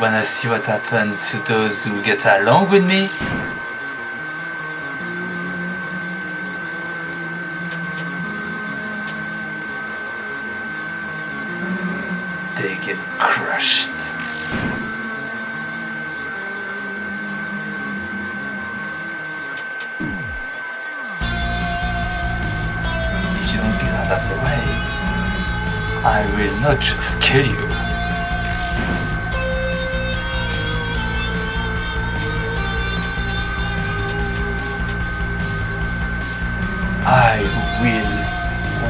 Wanna see what happens to those who get along with me?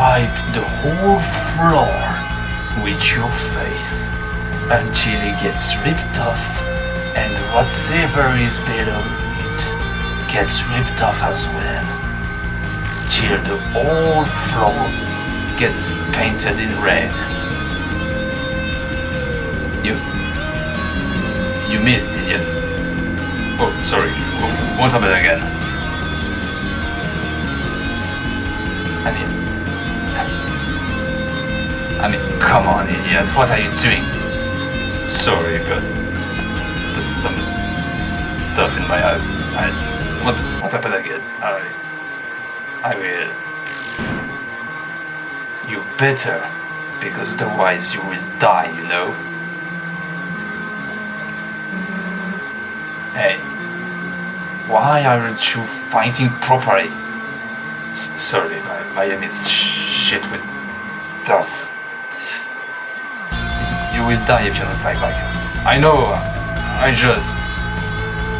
Wipe the whole floor with your face until it gets ripped off and whatever is below it gets ripped off as well till the whole floor gets painted in red. You you missed idiot. Oh sorry. W- Won't happen again. I mean I mean, come on, idiots, What are you doing? Sorry, got some stuff in my eyes. I, what, what happened again? I, I will. You better, because otherwise you will die, you know? Hey, why aren't you fighting properly? S- sorry, my, my aim is shit with dust. You will die if you don't fight back. I know. I just.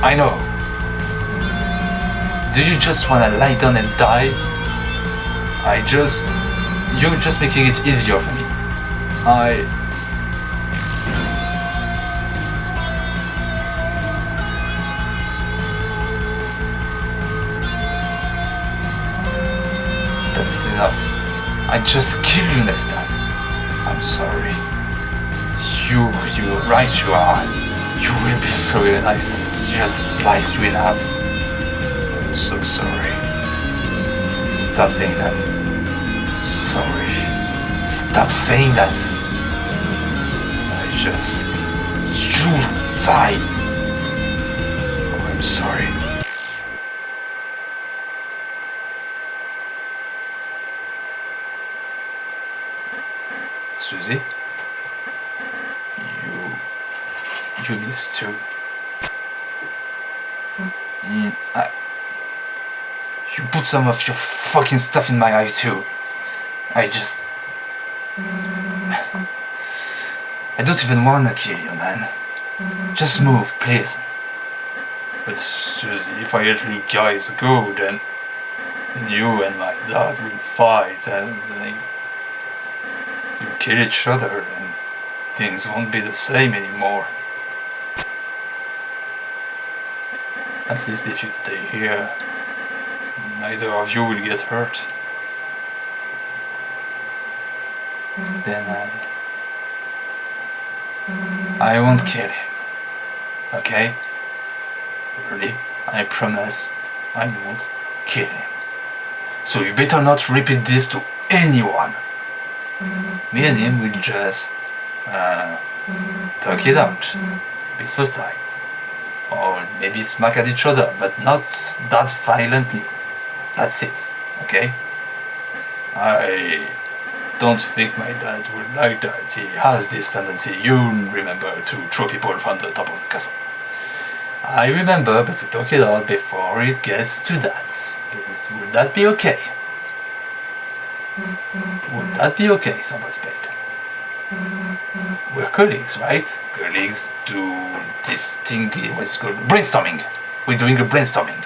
I know. Do you just wanna lie down and die? I just. You're just making it easier for me. I. That's enough. I just kill you next time. You, you, right you are. You will be sorry when I just slice you in half. I'm so sorry. Stop saying that. Sorry. Stop saying that. I just... You die. Oh, I'm sorry. Susie? You... You missed too. Mm, I, you put some of your fucking stuff in my eye too. I just... I don't even wanna kill you, man. Just move, please. But if I let you guys go, then you and my dad will fight and then you kill each other and things won't be the same anymore. At least if you stay here, neither of you will get hurt. Then I... I won't kill him. Okay? Really? I promise I won't kill him. So you better not repeat this to anyone. Me and him will just uh, talk it out. Peaceful time. Or maybe smack at each other, but not that violently. That's it, okay? I don't think my dad would like that. He has this tendency, you remember, to throw people from the top of the castle. I remember, but we talk it out before it gets to that. Is- Would that be okay? Mm-hmm. Would that be okay, Santa Spade? Mm-hmm. We're colleagues, right? Colleagues do this thing, what's called brainstorming. We're doing a brainstorming.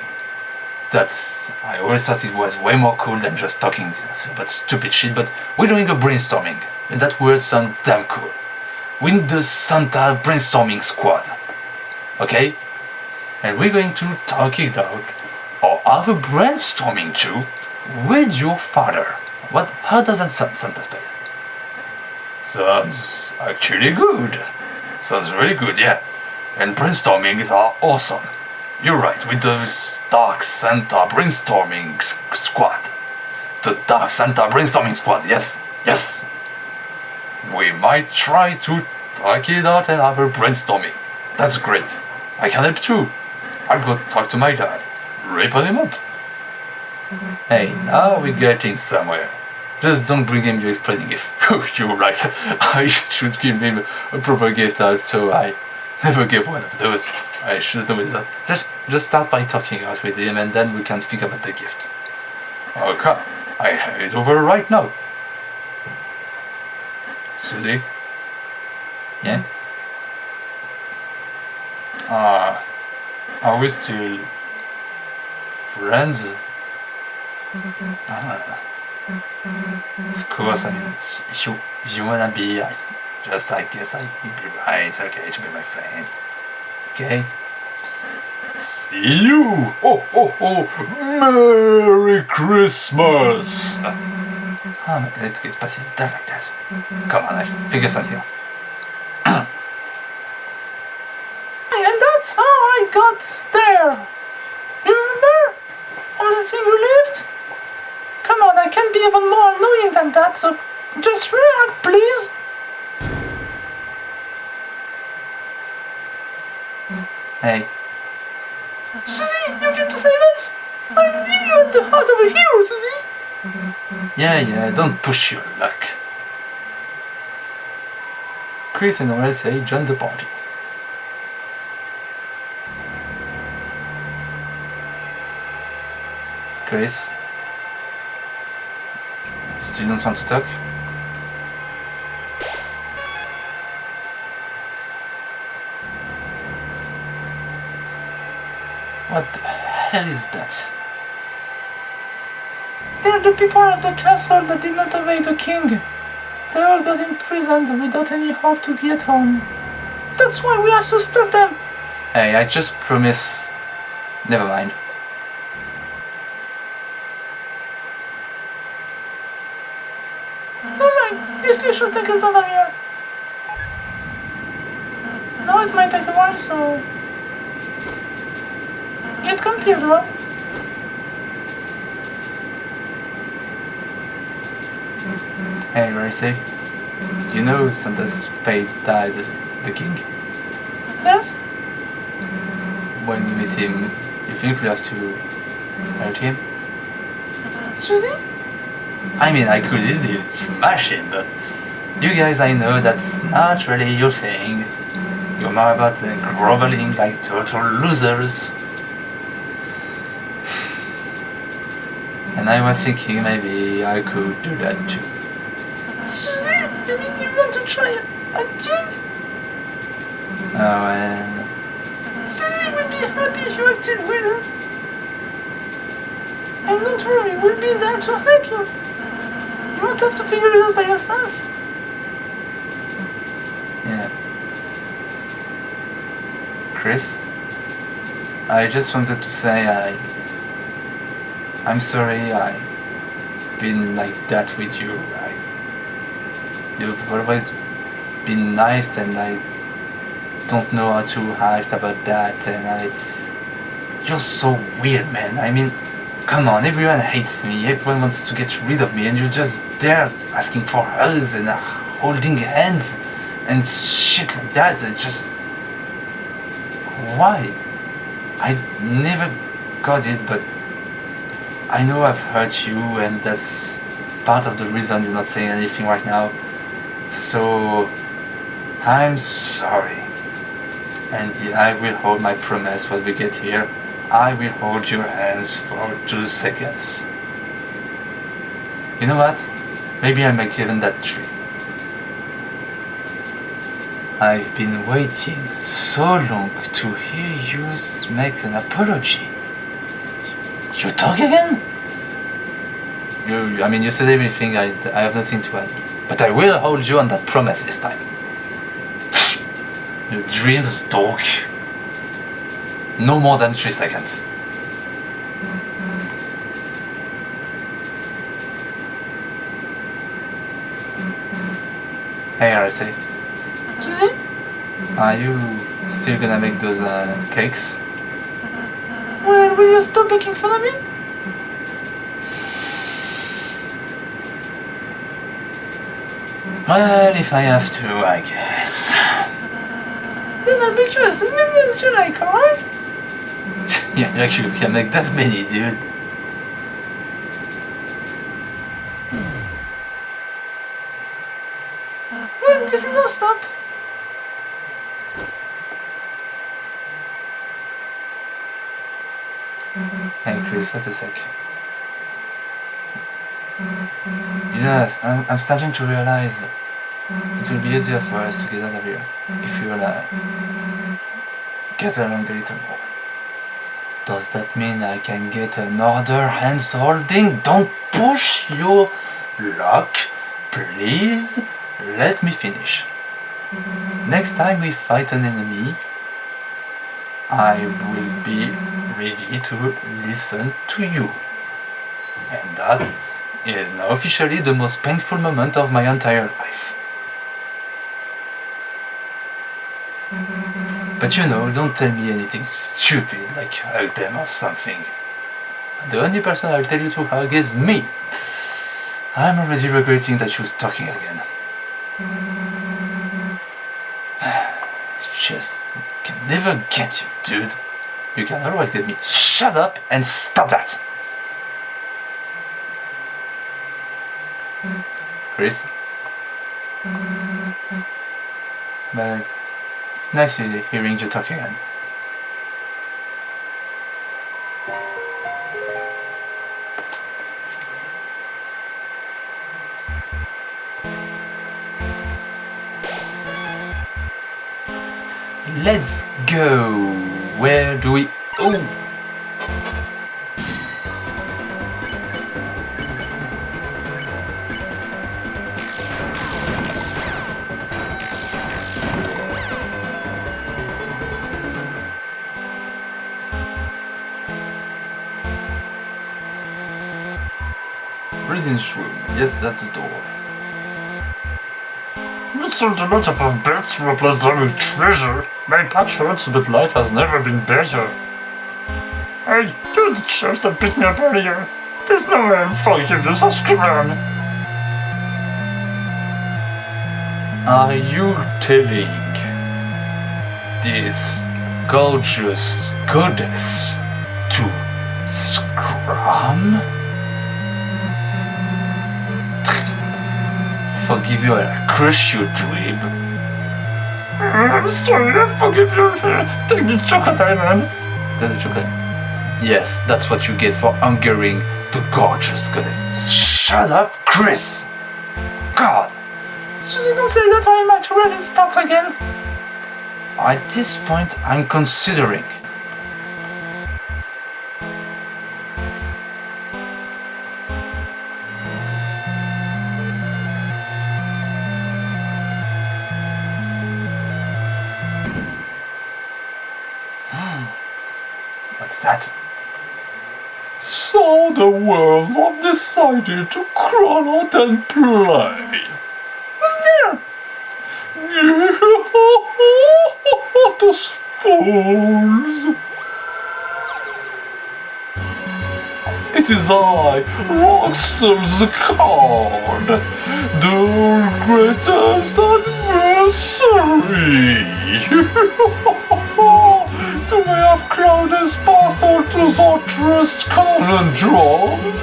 That's, I always thought it was way more cool than just talking about stupid shit, but we're doing a brainstorming. And that word sounds damn cool. We're the Santa Brainstorming Squad. Okay? And we're going to talk it out, or have a brainstorming too, with your father. What, how does that sound, Santa Spade? Sounds actually good. Sounds really good, yeah. And brainstorming is awesome. You're right, with the Dark Santa Brainstorming Squad. The Dark Santa Brainstorming Squad, yes, yes. We might try to talk it out and have a brainstorming. That's great. I can help too. I'll go talk to my dad. Rip him up. Mm-hmm. Hey, now we're getting somewhere. Just don't bring him your explaining gift. Oh, you're right. I should give him a proper gift out, so I never gave one of those. I should do that. Just, just start by talking out with him, and then we can think about the gift. Okay, I have it over right now. Susie? Yeah? Uh, are we still friends? Ah. Of course, I mean, if you, if you wanna be, I just, I guess I'd be right, okay, to be my friend. Okay? See you! Oh, oh, oh! Merry Christmas! Oh my god, it's pas si done like that. Come on, I figure something out. and that's how I got there! You remember? All the thing you left? I can be even more annoying than that, so just react, please! Hey. Susie, you came to save us! I knew you had the heart of a hero, Susie! Yeah, yeah, don't push your luck. Kris and Ralsei joined the party. Kris? Don't want to talk? What the hell is that? They're the people of the castle that did not obey the king. They all got imprisoned without any hope to get home. That's why we have to stop them! Hey, I just promise... Never mind. Alright, this list should take us out here. Now it might take a while, so... Get comfortable. Hey, Racy. You know Santa Spade died as the king? Yes. When you meet him, you think we have to hurt him? Susie? I mean, I could easily smash him, but you guys, I know that's not really your thing. You're more about uh, groveling like total losers. And I was thinking maybe I could do that too. Susie, you mean you want to try acting? Oh, and... Susie would be happy if you acted with us. And don't worry, we'll be there to help you. You won't have to figure it out by yourself. Yeah. Kris? I just wanted to say I... I'm sorry I been like that with you. I, you've always been nice and I don't know how to act about that and I you're so weird man. I mean come on, everyone hates me, everyone wants to get rid of me and you're just there asking for hugs and uh, holding hands and shit like that. It's just why? I never got it but I know I've hurt you and that's part of the reason you're not saying anything right now. So I'm sorry. And I will hold my promise when we get here. I will hold your hands for two seconds. You know what? Maybe I make even that tree. I've been waiting so long to hear you make an apology. You talk again? You, I mean, you said everything, I, I have nothing to add. But I will hold you on that promise this time. Your dreams, dog. No more than three seconds. Mm-hmm. Mm-hmm. Hey, RSA. Are you still gonna make those uh, cakes? Well, will you stop making fun of me? Well, if I have to, I guess. Then I'll make you as many as you like, alright? yeah, actually, we can make that many, dude. Well, this is no stop. Hey Kris, wait a sec. Yes, I'm, I'm starting to realize it will be easier for us to get out of here if we will uh, get along a little more. Does that mean I can get another hands holding? Don't push your luck, please. Let me finish. Next time we fight an enemy, I will be ready to listen to you. And that is now officially the most painful moment of my entire life. But you know, don't tell me anything stupid like I'll them or something. The only person I'll tell you to hug is me. I'm already regretting that she was talking again. Just can never get you, dude. You can always get me. Shut up and stop that! Kris? But it's nice hearing you talk again. Let's go. Where do we... Oh! Reading's room. Yes, that's the door. We sold a lot of our beds to replace them with treasure. My patch hurts, but life has never been better. Hey, you're the chefs that beat me up earlier. There's no way I'm forgiveness or scram. Are you telling this gorgeous goddess to scram? Forgive you, I'll crush you, dweeb. I'm sorry, I forgive you. Take this chocolate, man. Got a chocolate? Yes, that's what you get for angering the gorgeous goddess. Shut up, Kris! God! Susie, don't say that I might run and start again. At this point, I'm considering. That? So the worms have decided to crawl out and play. Who's there? Those fools! It is I, the Card, the greatest adversary! to me have Claudius passed on to the trust conundrums,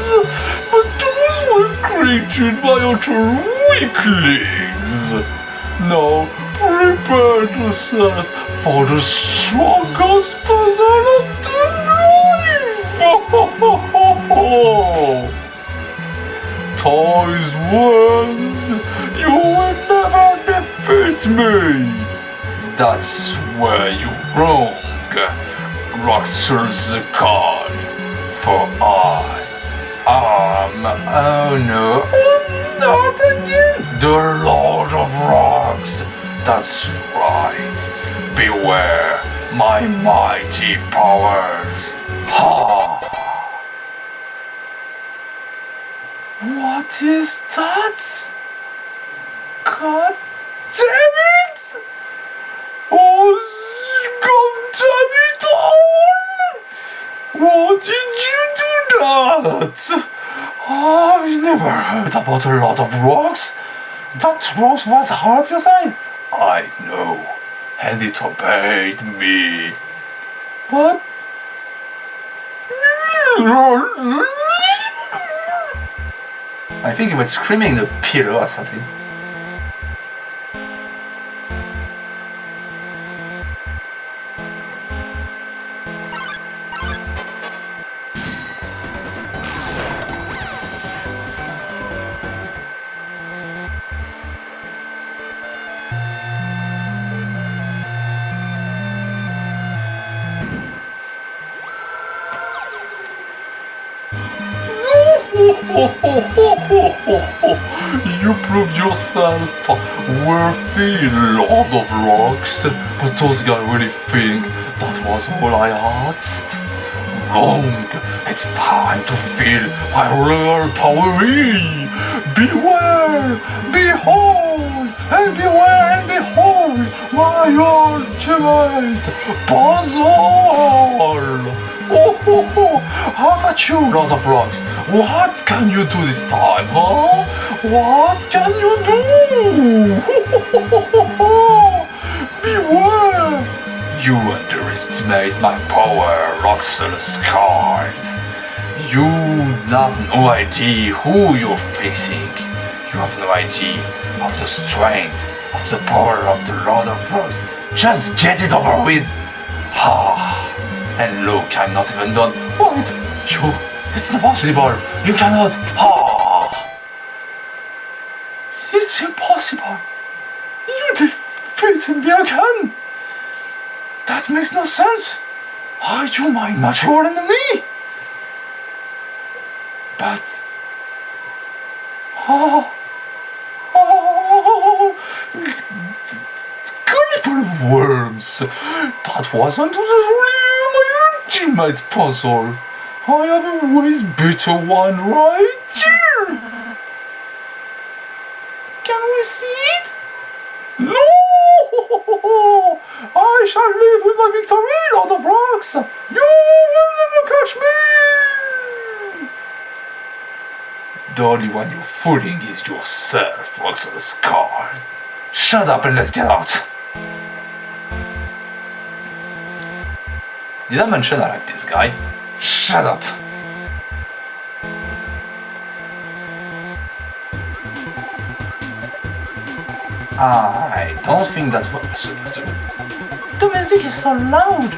but those were created by utter weaklings. Now prepare yourself for the strongest puzzle of this life! Toys ones, you will never defeat me! That's where you wrong, Rouxls the card. For I am, oh no, not again, the Lord of Rocks. That's right. Beware my mighty powers. Ha! What is that? God damn it! Oh, God damn it! Why did you do that? I've never heard about a lot of rocks. That rocks was half your size. I know. and it obeyed me. What? I think it was screaming the pillow or something. Lord of Rocks, but those guys really think that was all I asked. Wrong. It's time to feel my real power. Beware, behold, and beware and behold my ultimate puzzle. Oh, ho, ho. How about you, Lord of Rocks? What can you do this time, huh? What can you do? Beware! You underestimate my power, Rouxls Kaard. You have no idea who you're facing. You have no idea of the strength, of the power of the Lord of Rocks. Just get it over with. Ah, and look, I'm not even done. Wait, you, it's impossible. You cannot. Ah, It's impossible. You defeated me again. That makes no sense. Are you my natural enemy? But. Oh. Oh. Gullible worms. That wasn't my ultimate puzzle. I have a way better one right here. Can we see it? No! I shall live with my victory, Lord of Rocks! You will never catch me! the only one you're fooling is yourself, Rouxls Kaard. Shut up and let's get out. Did I mention I like this guy? Shut up! I don't think that's what we're supposed to do. The music is so loud!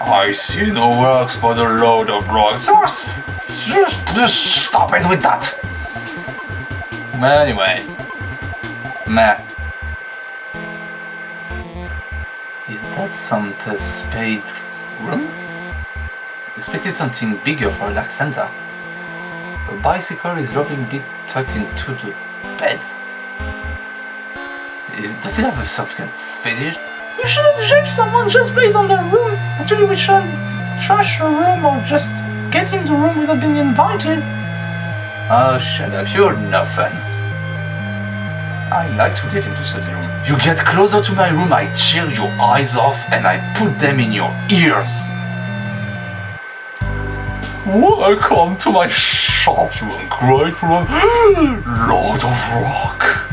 I see no works for the Lord of Rocks. Just, just, just stop it with that. Anyway, Matt, is that some spade? Expected something bigger for Center. A bicycle is lovingly tucked into the bed. Is, does it have some kind of fetish? You shouldn't judge someone just based on their room. Actually, we shouldn't trash a room or just get in the room without being invited. Oh, shut up, you're nothing. I like to get into such a room. You get closer to my room, I tear your eyes off and I put them in your ears. Welcome to my shop, you ungrateful Lord of Rock.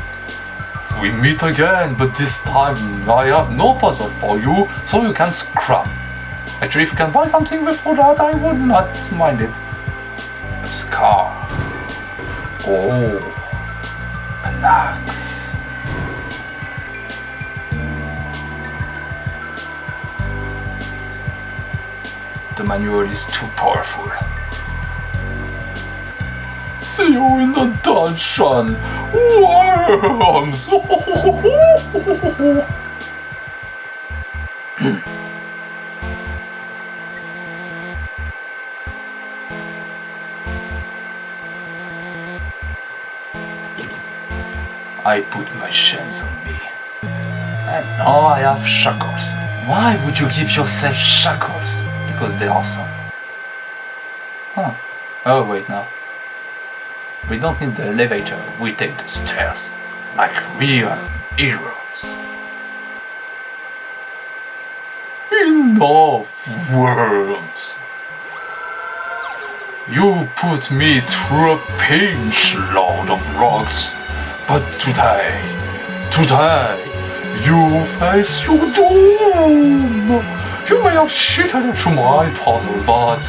We meet again, but this time I have no puzzle for you, so you can scrap. Actually, if you can buy something before that, I would not mind it. A scarf. Oh, The manual is too powerful. See you in the dungeon. Worms. I put my chains on me. And now I have shackles. Why would you give yourself shackles? Because they're awesome. Huh. Oh, wait, no. We don't need the elevator, we take the stairs. Like real heroes. Enough, worms. You put me through a pinch, Lord of Rocks. But today, today, You face your doom! You may have cheated into my puzzle, but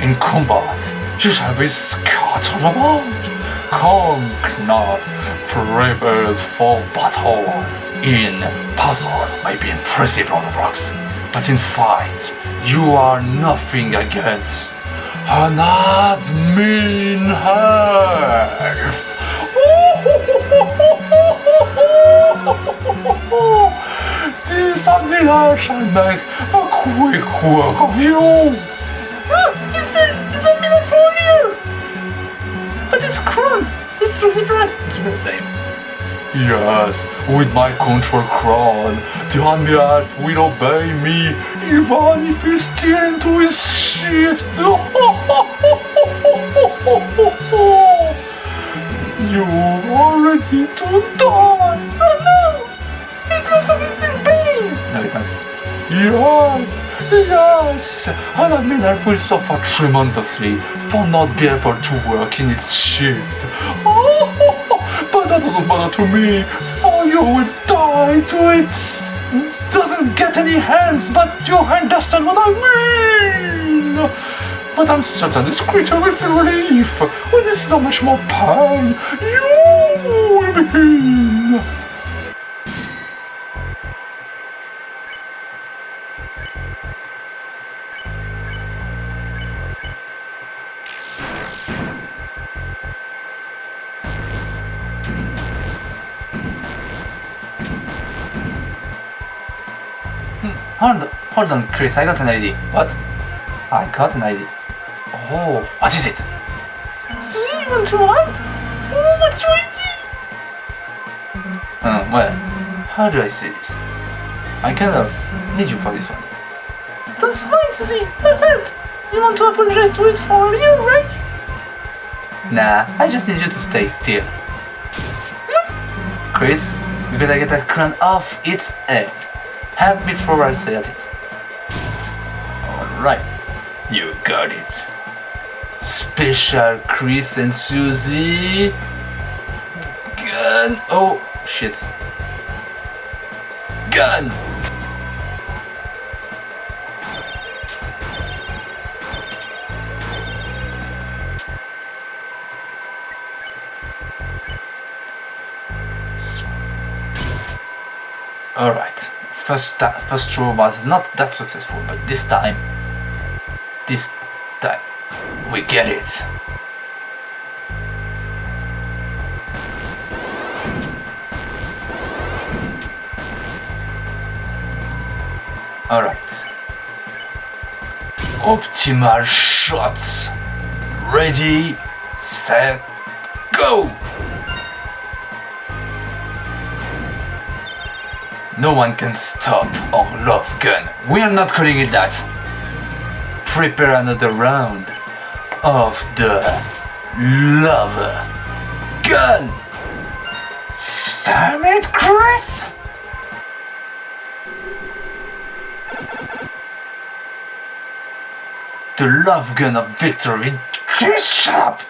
in combat you shall be scattered about. Conk not prepared for battle. In puzzle may be impressive, Rocks, but in fight you are nothing against an admin half. This admiral shall make a quick work of you. Ah, is it, is that Milan for you? But it's Kron. It's Lucifer's. It's the same. Yes, with my control crown, the admiral will obey me even if he's still into his shift. You are ready to die. Yes, yes, an admiral will suffer tremendously for not being able to work in his shift. Oh, but that doesn't matter to me, for you will die to it. Doesn't get any hands, but you understand what I mean. But I'm certain this creature will feel relief when this is how much more pain you will be Hold, hold on, Kris. I got an idea. What? I got an idea. Oh, what is it? Susie, you want to ride? Oh, what's your idea? Uh, well, how do I say this? I kind of need you for this one. That's fine, Susie. I'll help. You want to apologize to it for you, right? Nah, I just need you to stay still. What? Kris, we gotta get that crown off its head. Me throw our say it. Alright, you got it. Special Kris and Susie. Gun. Oh, shit. Gun! First first throw was not that successful, but this time, this time, we get it. Alright. Optimal shots. Ready, set, go! No one can stop our love gun. We are not calling it that. Prepare another round of the love gun. Damn it, Kris! The love gun of victory. Kris, shut up!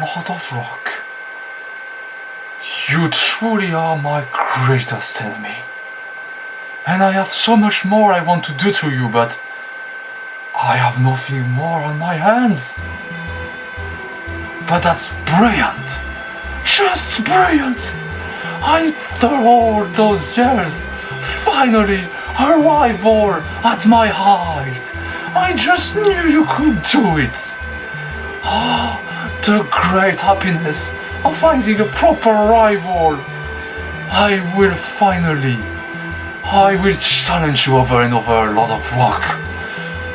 Lord of Rock, you truly are my greatest enemy. And I have so much more I want to do to you, but I have nothing more on my hands. But that's brilliant! Just brilliant! After all those years, finally a rival at my height. I just knew you could do it. Ah, the great happiness of finding a proper rival. I will finally, I will challenge you over and over, Lord of Rock.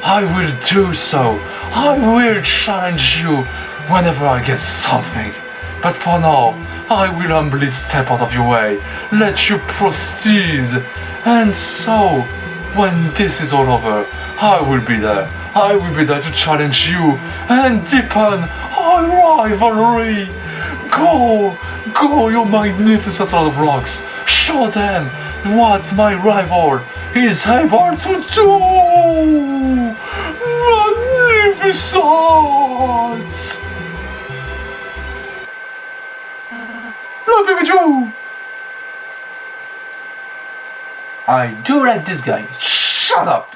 I will do so. I will challenge you whenever I get something. But for now, I will humbly step out of your way, let you proceed. And so, when this is all over, I will be there. I will be there to challenge you and deepen our rivalry. Go, go, you magnificent Lord of Rocks. Show them what's my rival is able to do. Magnificent! Hello, Baby. I do like this guy. Shut up.